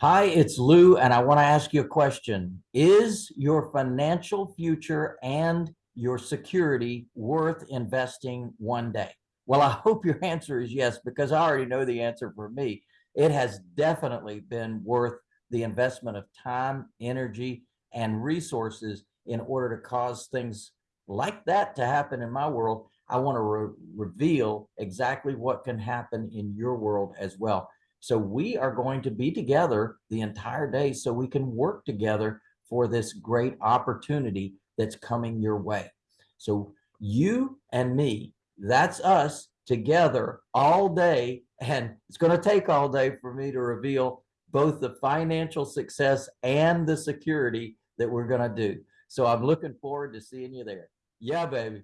Hi, it's Lou, and I want to ask you a question. Is your financial future and your security worth investing one day? Well, I hope your answer is yes, because I already know the answer for me. It has definitely been worth the investment of time, energy, and resources in order to cause things like that to happen in my world. I want to re reveal exactly what can happen in your world as well. So we are going to be together the entire day so we can work together for this great opportunity that's coming your way. So you and me, that's us together all day. And it's going to take all day for me to reveal both the financial success and the security that we're going to do. So I'm looking forward to seeing you there. Yeah, baby.